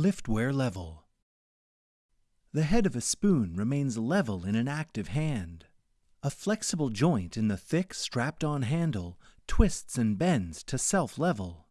Liftware level. The head of a spoon remains level in an active hand. A flexible joint in the thick, strapped-on handle twists and bends to self-level.